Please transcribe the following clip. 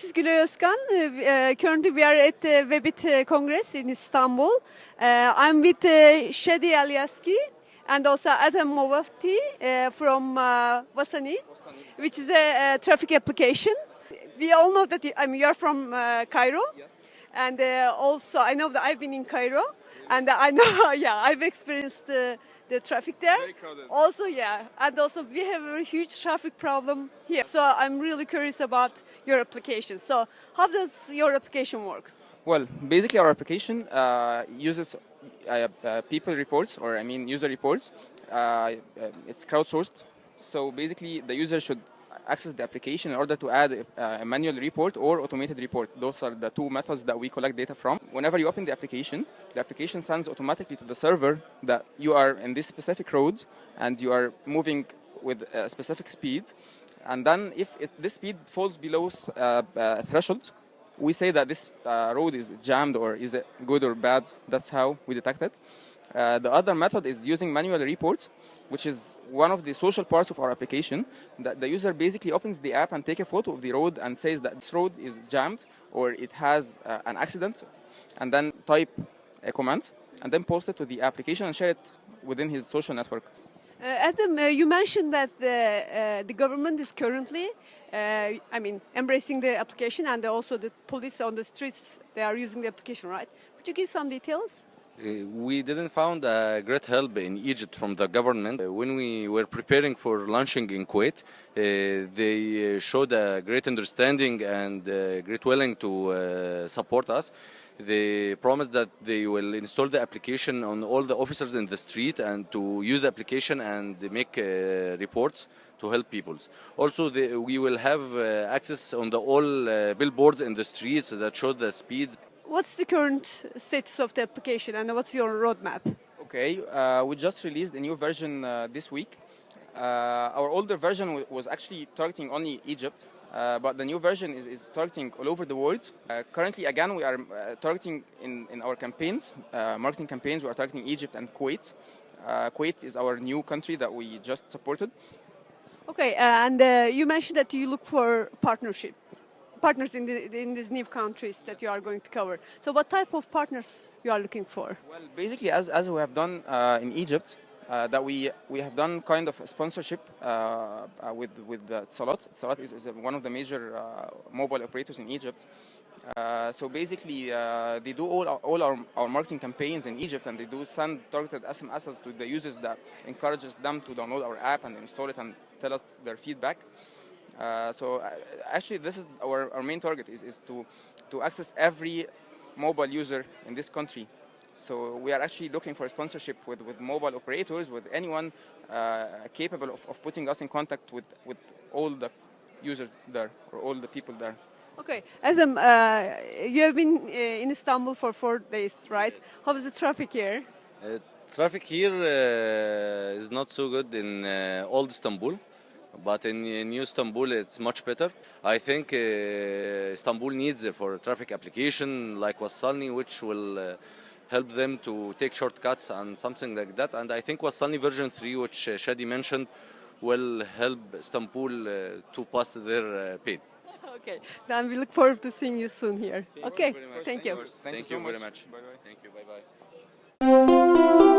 this is Gülay Özkan. Uh, currently, we are at the Webit Congress in Istanbul. Uh, I'm with uh, Shadi Alyaski and also Adam Movafti uh, from uh, Wassalni, which is a, traffic application. We all know that you, I mean, you're from uh, Cairo. Yes. And uh, also, I know that I've been in Cairo, and I know, yeah, I've experienced the, the traffic there. Also, yeah, and also we have a huge traffic problem here. So I'm really curious about your application. So how does your application work? Well, basically our application uh, uses uh, uh, people reports, or I mean user reports. Uh, uh, it's crowdsourced. So basically the user should access the application in order to add a, a manual report or automated report. Those are the two methods that we collect data from. Whenever you open the application, the application sends automatically to the server that you are in this specific road and you are moving with a specific speed. And then if it, this speed falls below uh, a threshold, we say that this uh, road is jammed or is good or bad. That's how we detect it. Uh, the other method is using manual reports, which is one of the social parts of our application. That the user basically opens the app and take a photo of the road and says that this road is jammed or it has uh, an accident, and then type a comment and then post it to the application and share it within his social network. Uh, Adam, uh, you mentioned that the, uh, the government is currently, uh, I mean, embracing the application and also the police on the streets, they are using the application, right? Could you give some details? Uh, we didn't found a great help in Egypt from the government. Uh, When we were preparing for launching in Kuwait, uh, they uh, showed a great understanding and uh, great willing to support us. They promised that they will install the application on all the officers in the street and to use the application and make reports to help people. Also, they, we will have access on the all billboards in the streets that show the speeds What's the current status of the application and what's your roadmap? Okay, uh, we just released a new version uh, this week. Uh, our older version wa- was actually targeting only Egypt, uh, but the new version is, is targeting all over the world. Uh, currently, again, we are uh, targeting in, in our campaigns, uh, marketing campaigns, we are targeting Egypt and Kuwait. Uh, Kuwait is our new country that we just supported. Okay, uh, and uh, you mentioned that you look for partnership, partners in, the, in these new countries that you are going to cover. So what type of partners you are looking for? Well, basically, as, as we have done uh, in Egypt, uh, that we we have done kind of sponsorship uh, uh, with with uh. Salat is, is one of the major uh, mobile operators in Egypt. Uh, so basically, they do all our, all our, our marketing campaigns in Egypt, and they do send targeted SMSs to the users that encourages them to download our app and install it and tell us their feedback. Uh, so uh, actually, this is our, our main target is, is to to access every mobile user in this country. So we are actually looking for a sponsorship with, with mobile operators, with anyone uh, capable of, of putting us in contact with, with all the users there or all the people there. Okay, Adam, uh, you have been uh, in Istanbul for four days, right? How is the traffic here? Uh, traffic here uh, is not so good in uh, old Istanbul, but in uh, new Istanbul it's much better. I think uh, Istanbul needs uh, for traffic application like Wassalni, which will uh, help them to take shortcuts and something like that. And I think Wassalni version 3, which uh, Shadi mentioned, will help Istanbul uh, to pass their uh, paid. okay, then we look forward to seeing you soon here. okay, thank you. Thank, you you, so very much. much. Bye-bye. Thank you. Bye bye.